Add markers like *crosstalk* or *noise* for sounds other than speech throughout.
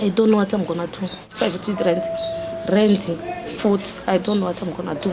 I don't know what I'm gonna do. Private rent, rent, food. I don't know what I'm gonna do.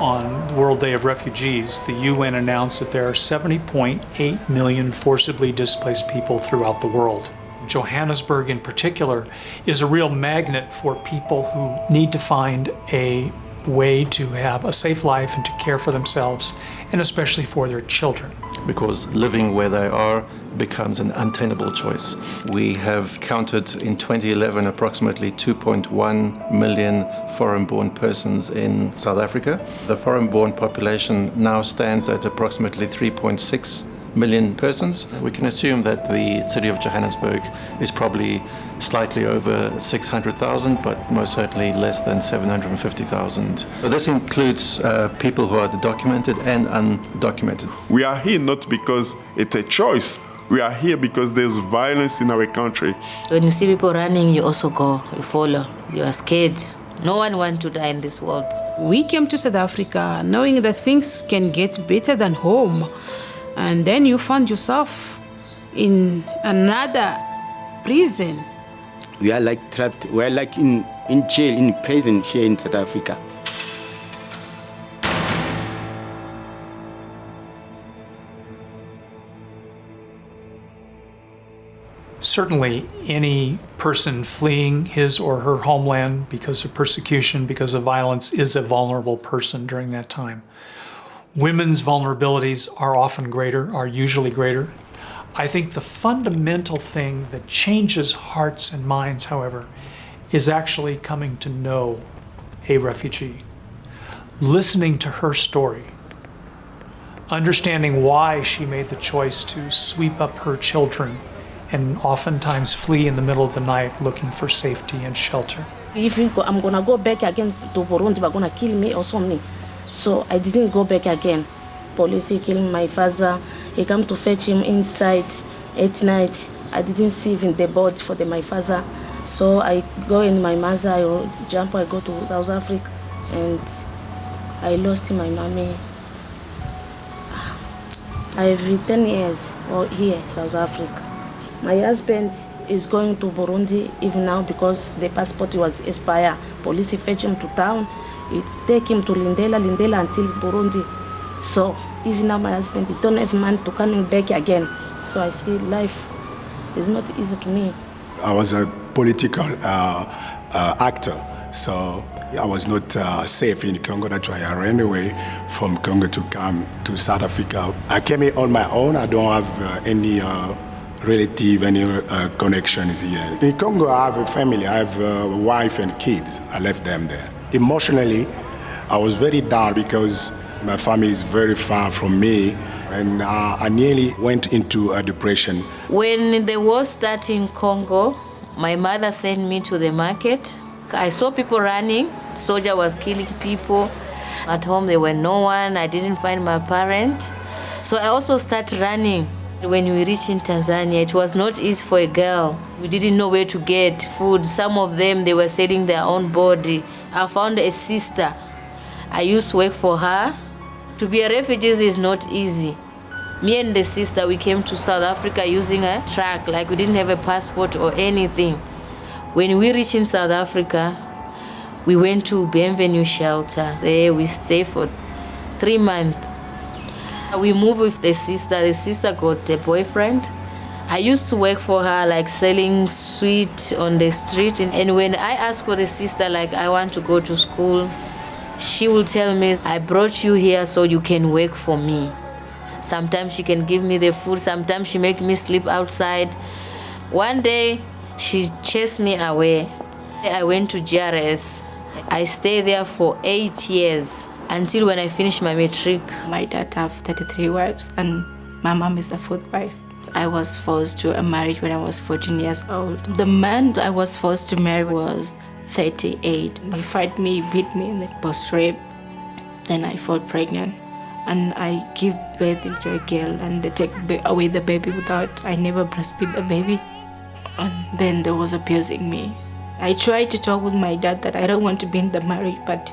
On World Day of Refugees, the UN announced that there are 70.8 million forcibly displaced people throughout the world. Johannesburg, in particular, is a real magnet for people who need to find a way to have a safe life and to care for themselves, and especially for their children. Because living where they are becomes an untenable choice. We have counted in 2011 approximately 2.1 million foreign-born persons in South Africa. The foreign-born population now stands at approximately 3.6 million persons. We can assume that the city of Johannesburg is probably slightly over 600,000, but most certainly less than 750,000. This includes uh, people who are documented and undocumented. We are here not because it's a choice. We are here because there's violence in our country. When you see people running, you also go, you follow. You are scared. No one wants to die in this world. We came to South Africa knowing that things can get better than home and then you find yourself in another prison. We are like trapped, we are like in, in jail, in prison here in South Africa. Certainly, any person fleeing his or her homeland because of persecution, because of violence, is a vulnerable person during that time. Women's vulnerabilities are often greater, are usually greater. I think the fundamental thing that changes hearts and minds, however, is actually coming to know a refugee, listening to her story, understanding why she made the choice to sweep up her children and oftentimes flee in the middle of the night looking for safety and shelter. If I'm gonna go back against to Burundi, they're gonna kill me or something. So I didn't go back again. Police killed my father. He come to fetch him inside at night. I didn't see even the body for the, my father. So I go in my mother, I jump, I go to South Africa and I lost my mommy. Ah, I have 10 years here, South Africa. My husband is going to Burundi even now because the passport was expired. Police fetch him to town. It take him to Lindela, Lindela until Burundi. So even now my husband he don't have money to coming back again. So I see life is not easy to me. I was a political uh, uh, actor, so I was not uh, safe in Congo. That's why I ran away from Congo to come to South Africa. I came here on my own. I don't have uh, any uh, relative, any uh, connections here. In Congo, I have a family. I have a wife and kids. I left them there. Emotionally, I was very down because my family is very far from me and uh, I nearly went into a depression. When the war started in Congo, my mother sent me to the market. I saw people running, soldier was killing people. At home there were no one, I didn't find my parent. So I also started running. When we reached in Tanzania, it was not easy for a girl. We didn't know where to get food. Some of them, they were selling their own body. I found a sister. I used to work for her. To be a refugee is not easy. Me and the sister, we came to South Africa using a truck, like we didn't have a passport or anything. When we reached in South Africa, we went to Bienvenue shelter. There we stayed for three months. We moved with the sister. The sister got a boyfriend. I used to work for her, like selling sweet on the street. And when I asked for the sister, like, I want to go to school, she will tell me, I brought you here so you can work for me. Sometimes she can give me the food. Sometimes she make me sleep outside. One day, she chased me away. I went to JRS. I stayed there for eight years until when I finished my matric. My dad have 33 wives and my mom is the fourth wife. I was forced to a marriage when I was 14 years old. The man I was forced to marry was 38. He fight me, beat me, and then was rape. Then I fall pregnant and I give birth to a girl and they take away the baby without, I never breastfeed the baby. And then there was abusing me. I tried to talk with my dad that I don't want to be in the marriage, but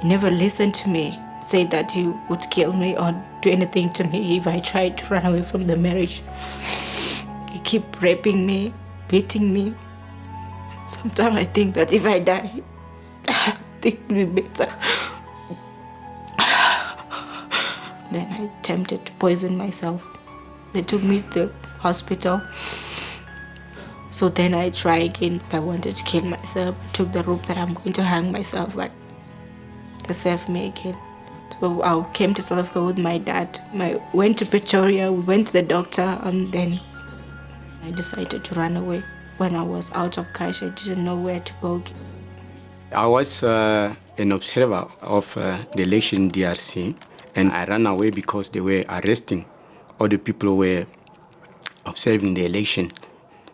he never listened to me. Said that he would kill me or do anything to me if I tried to run away from the marriage. He kept raping me, beating me. Sometimes I think that if I die, I think it will be better. then I attempted to poison myself. They took me to the hospital. So then I tried again that I wanted to kill myself. I took the rope that I'm going to hang myself, but me again. So I came to South Africa with my dad. I went to Pretoria, we went to the doctor, and then I decided to run away. When I was out of cash, I didn't know where to go. I was uh, an observer of uh, the election DRC, and I ran away because they were arresting all the people were observing the election.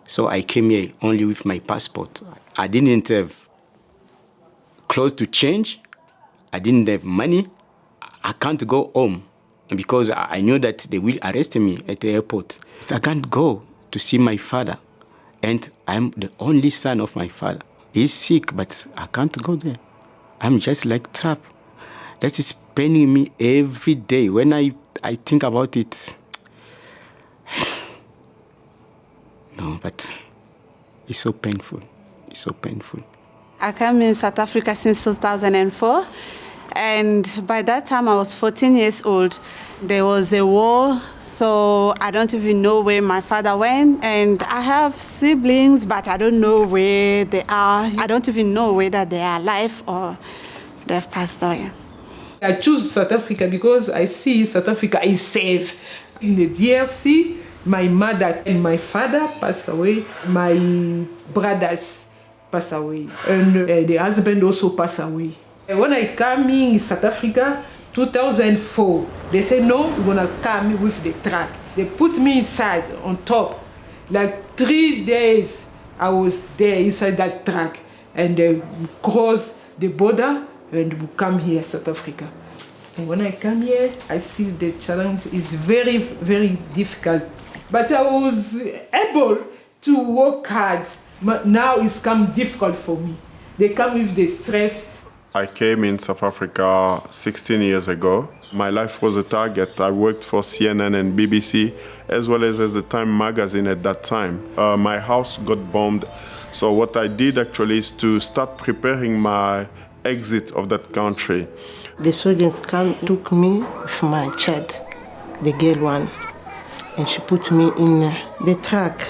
So I came here only with my passport. I didn't have clothes to change. I didn't have money. I can't go home because I knew that they will arrest me at the airport. I can't go to see my father. And I'm the only son of my father. He's sick, but I can't go there. I'm just like trapped. That is paining me every day. When I, I think about it, *sighs* no, but it's so painful. It's so painful. I came in South Africa since 2004. And by that time, I was 14 years old. There was a war, so I don't even know where my father went. And I have siblings, but I don't know where they are. I don't even know whether they are alive or they've passed away. I choose South Africa because I see South Africa is safe. In the DRC, my mother and my father passed away. My brothers passed away. And uh, the husband also passed away. When I come in South Africa, 2004, they said, no, we're gonna come with the truck. They put me inside, on top. Like three days, I was there inside that truck. And they cross the border and we come here, South Africa. And when I come here, I see the challenge is very, very difficult. But I was able to work hard. But now it's come difficult for me. They come with the stress I came in South Africa 16 years ago. My life was a target. I worked for CNN and BBC, as well as, as the Time magazine at that time. Uh, my house got bombed. So what I did actually is to start preparing my exit of that country. The come, took me with my child, the girl one, and she put me in the truck.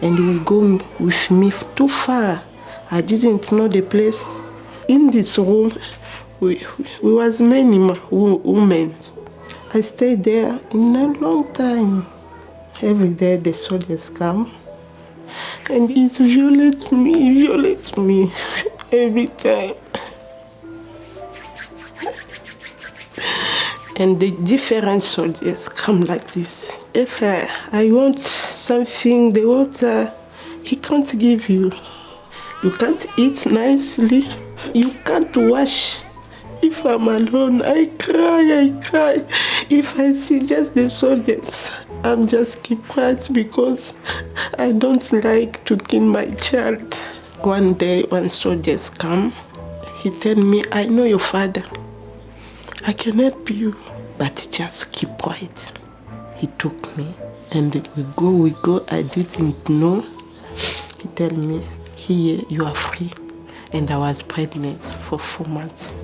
And we go with me too far. I didn't know the place in this room, we, we was many women. I stayed there in a long time. Every day the soldiers come and it violates me, violates me *laughs* every time. And the different soldiers come like this. If I, I want something, the water, he can't give you. You can't eat nicely. You can't wash. If I'm alone, I cry, I cry. If I see just the soldiers, I'm just keep quiet because I don't like to kill my child. One day when soldiers come, he tell me, I know your father. I can help you, but just keep quiet. He took me and we go, we go. I didn't know. He tell me, here you are free and I was pregnant for four months.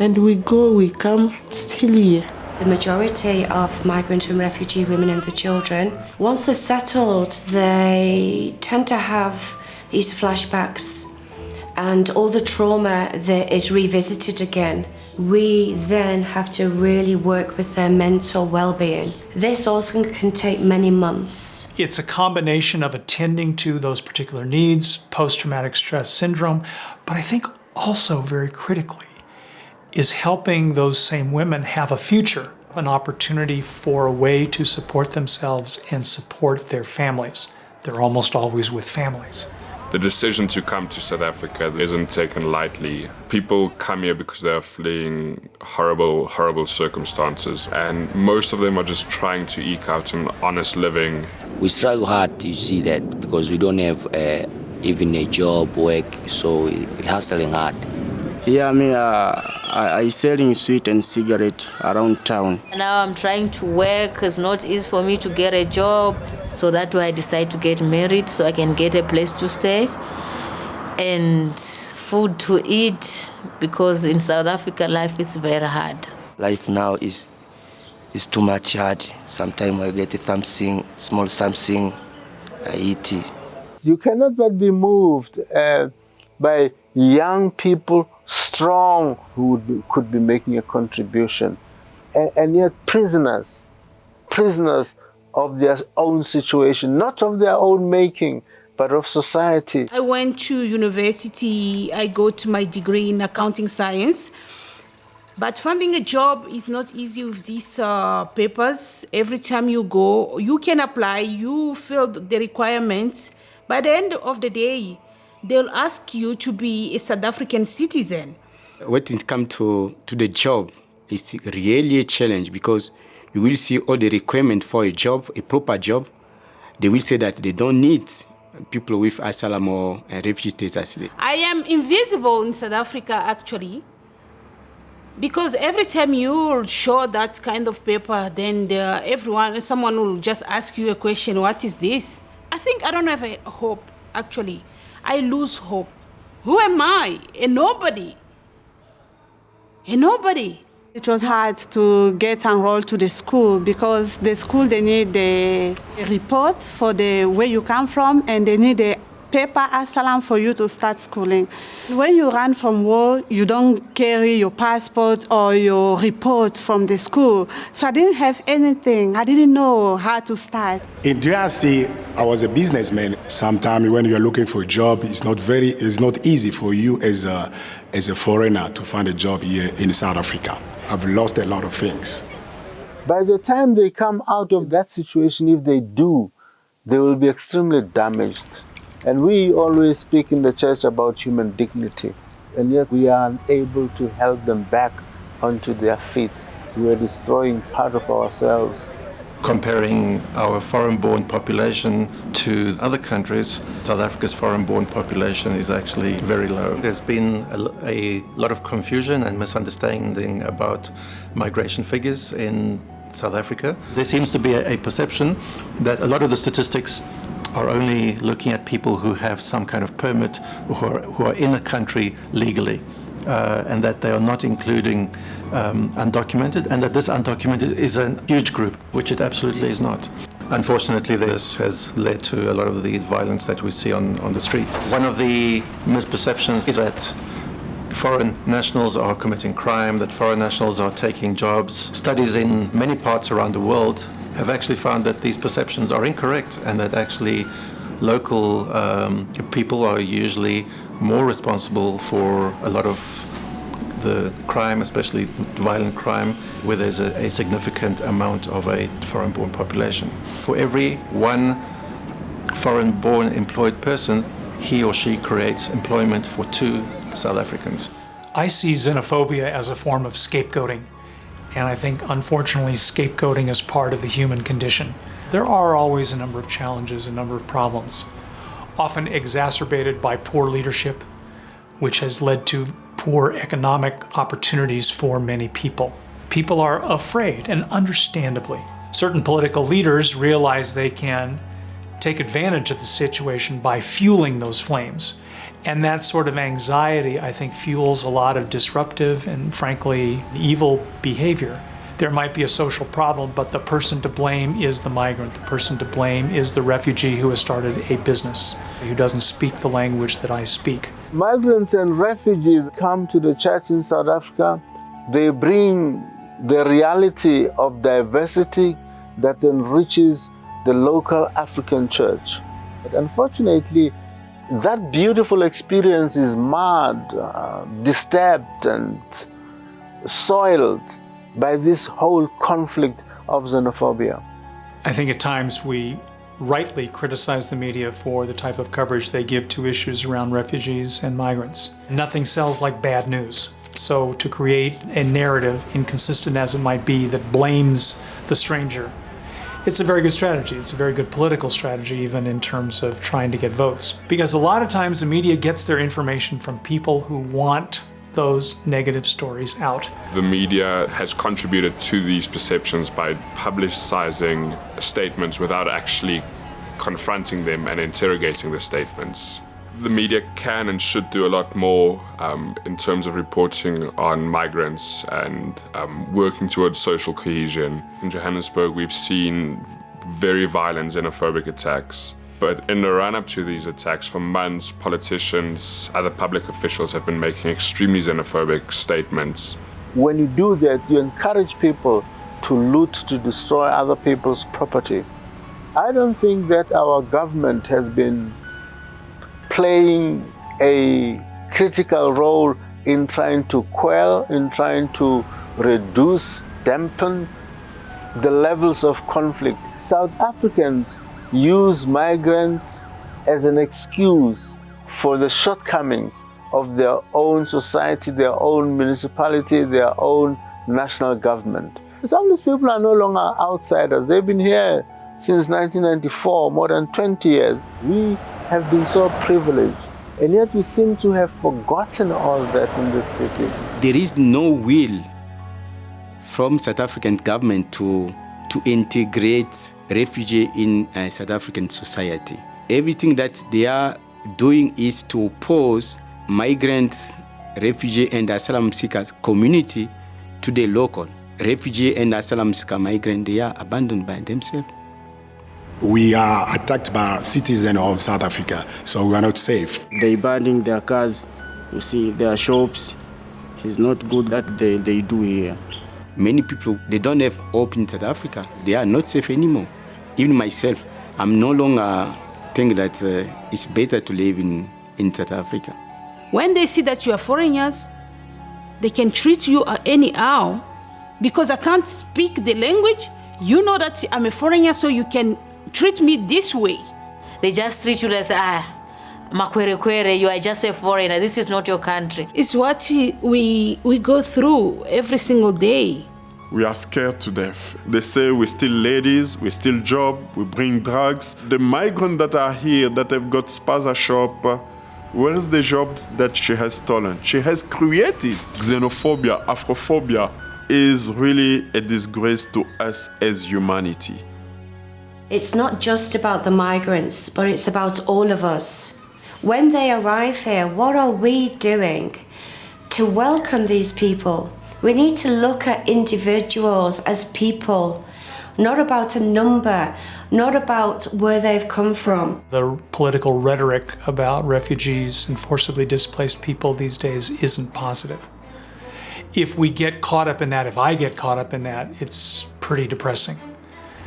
And we go, we come, still here. The majority of migrant and refugee women and the children, once they're settled, they tend to have these flashbacks and all the trauma that is revisited again we then have to really work with their mental well-being. This also can take many months. It's a combination of attending to those particular needs, post-traumatic stress syndrome, but I think also very critically is helping those same women have a future, an opportunity for a way to support themselves and support their families. They're almost always with families. The decision to come to South Africa isn't taken lightly. People come here because they are fleeing horrible, horrible circumstances, and most of them are just trying to eke out an honest living. We struggle hard to see that because we don't have uh, even a job, work, so hustling hard. Yeah, I mean, uh, I, I selling sweet and cigarette around town. Now I'm trying to work. It's not easy for me to get a job. So that's why I decided to get married so I can get a place to stay. and food to eat because in South Africa life is very hard. Life now is is too much hard. Sometimes I get something, small something, I eat it. You cannot but be moved uh, by young people, strong, who would be, could be making a contribution, and, and yet prisoners, prisoners of their own situation, not of their own making, but of society. I went to university, I got my degree in accounting science. But finding a job is not easy with these uh, papers. Every time you go, you can apply, you fill the requirements. By the end of the day, they'll ask you to be a South African citizen. When it comes to, to the job, it's really a challenge because you will see all the requirements for a job, a proper job. They will say that they don't need people with asylum or uh, refugee status. I am invisible in South Africa actually because every time you show that kind of paper then the, everyone someone will just ask you a question what is this? I think i don't have a hope actually. I lose hope. Who am i? A nobody a nobody it was hard to get enrolled to the school because the school they need the report for the where you come from and they need the paper asylum for you to start schooling. When you run from war, you don't carry your passport or your report from the school. So I didn't have anything. I didn't know how to start. In DRC, I was a businessman. Sometimes when you're looking for a job, it's not very, it's not easy for you as a, as a foreigner to find a job here in South Africa. I've lost a lot of things. By the time they come out of that situation, if they do, they will be extremely damaged. And we always speak in the church about human dignity, and yet we are unable to help them back onto their feet. We are destroying part of ourselves. Comparing our foreign-born population to other countries, South Africa's foreign-born population is actually very low. There's been a, a lot of confusion and misunderstanding about migration figures in South Africa. There seems to be a, a perception that a lot of the statistics are only looking at people who have some kind of permit who are, who are in a country legally. Uh, and that they are not including um, undocumented, and that this undocumented is a huge group, which it absolutely is not. Unfortunately, this has led to a lot of the violence that we see on, on the streets. One of the misperceptions is that foreign nationals are committing crime, that foreign nationals are taking jobs. Studies in many parts around the world have actually found that these perceptions are incorrect and that actually local um, people are usually more responsible for a lot of the crime, especially violent crime, where there's a, a significant amount of a foreign-born population. For every one foreign-born employed person, he or she creates employment for two South Africans. I see xenophobia as a form of scapegoating. And I think, unfortunately, scapegoating is part of the human condition. There are always a number of challenges, a number of problems, often exacerbated by poor leadership, which has led to poor economic opportunities for many people. People are afraid, and understandably. Certain political leaders realize they can take advantage of the situation by fueling those flames. And that sort of anxiety, I think, fuels a lot of disruptive and frankly evil behavior. There might be a social problem, but the person to blame is the migrant. The person to blame is the refugee who has started a business, who doesn't speak the language that I speak. Migrants and refugees come to the church in South Africa. They bring the reality of diversity that enriches the local African church. But unfortunately, that beautiful experience is marred, uh, disturbed, and soiled by this whole conflict of xenophobia. I think at times we rightly criticize the media for the type of coverage they give to issues around refugees and migrants. Nothing sells like bad news. So to create a narrative, inconsistent as it might be, that blames the stranger it's a very good strategy. It's a very good political strategy, even in terms of trying to get votes. Because a lot of times the media gets their information from people who want those negative stories out. The media has contributed to these perceptions by publicizing statements without actually confronting them and interrogating the statements. the media can and should do a lot more um, in terms of reporting on migrants and um, working towards social cohesion. In Johannesburg, we've seen very violent xenophobic attacks. But in the run up to these attacks, for months, politicians, other public officials have been making extremely xenophobic statements. When you do that, you encourage people to loot, to destroy other people's property. I don't think that our government has been playing a critical role in trying to quell, in trying to reduce, dampen the levels of conflict. South Africans use migrants as an excuse for the shortcomings of their own society, their own municipality, their own national government. Some of these people are no longer outsiders. They've been here since 1994, more than 20 years. We have been so privileged. And yet we seem to have forgotten all that in this city. There is no will from South African government to, to integrate refugee in uh, South African society. Everything that they are doing is to oppose migrants, refugee and asylum seekers community to the local. Refugee and asylum seeker migrant, they are abandoned by themselves. We are attacked by citizens of South Africa, so we are not safe. They burning their cars, you see, their shops. It's not good that they, they do here. Many people, they don't have hope in South Africa. They are not safe anymore. Even myself, I'm no longer think that uh, it's better to live in, in South Africa. When they see that you are foreigners, they can treat you anyhow. Because I can't speak the language, you know that I'm a foreigner, so you can treat me this way. They just treat you as, ah, makwere kwere, you are just a foreigner, this is not your country. It's what we, we go through every single day. We are scared to death. They say we steal ladies, we steal job, we bring drugs. The migrants that are here that have got spaza shop, uh, where's the jobs that she has stolen? She has created xenophobia, Afrophobia is really a disgrace to us as humanity. It's not just about the migrants, but it's about all of us. When they arrive here, what are we doing to welcome these people? We need to look at individuals as people, not about a number, not about where they've come from. The political rhetoric about refugees and forcibly displaced people these days isn't positive. If we get caught up in that, if I get caught up in that, it's pretty depressing.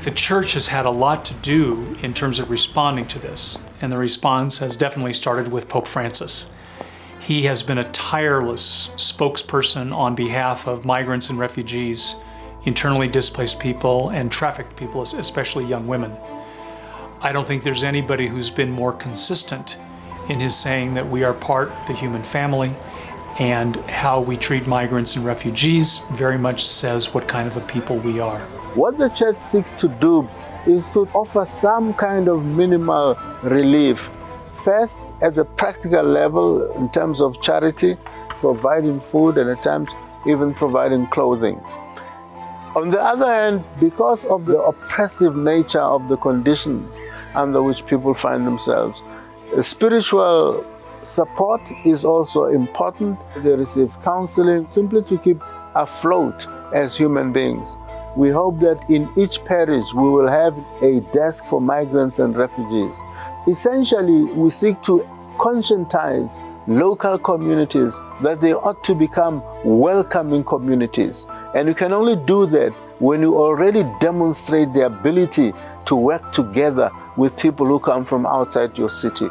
The church has had a lot to do in terms of responding to this, and the response has definitely started with Pope Francis. He has been a tireless spokesperson on behalf of migrants and refugees, internally displaced people, and trafficked people, especially young women. I don't think there's anybody who's been more consistent in his saying that we are part of the human family and how we treat migrants and refugees very much says what kind of a people we are. What the church seeks to do is to offer some kind of minimal relief. First, at the practical level, in terms of charity, providing food and at times even providing clothing. On the other hand, because of the oppressive nature of the conditions under which people find themselves, spiritual support is also important. They receive counseling simply to keep afloat as human beings. We hope that in each parish we will have a desk for migrants and refugees. Essentially, we seek to conscientize local communities that they ought to become welcoming communities. And you can only do that when you already demonstrate the ability to work together with people who come from outside your city.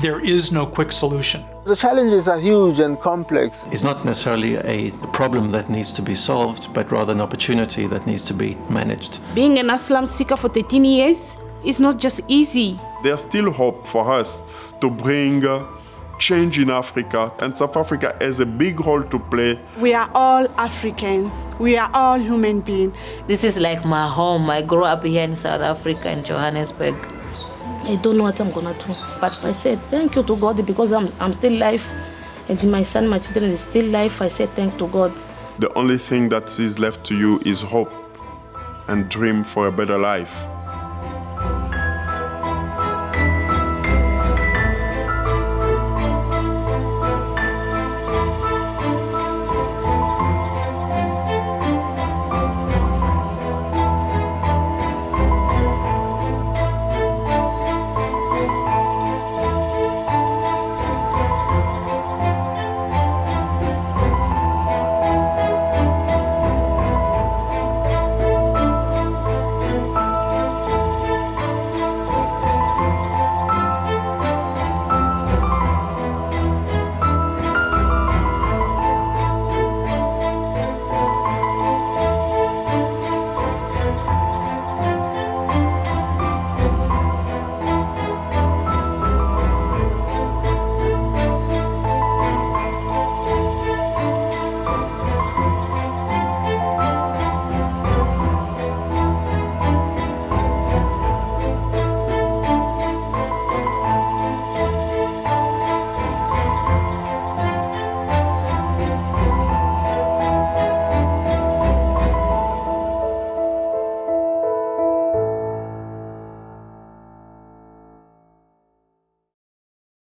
There is no quick solution. The challenges are huge and complex. It's not necessarily a problem that needs to be solved, but rather an opportunity that needs to be managed. Being an asylum seeker for 13 years is not just easy. There's still hope for us to bring uh, change in Africa, and South Africa has a big role to play. We are all Africans. We are all human beings. This is like my home. I grew up here in South Africa, in Johannesburg. I don't know what I'm gonna do. But I said thank you to God because I'm, I'm still alive and my son, my children is still alive. I said thank to God. The only thing that is left to you is hope and dream for a better life.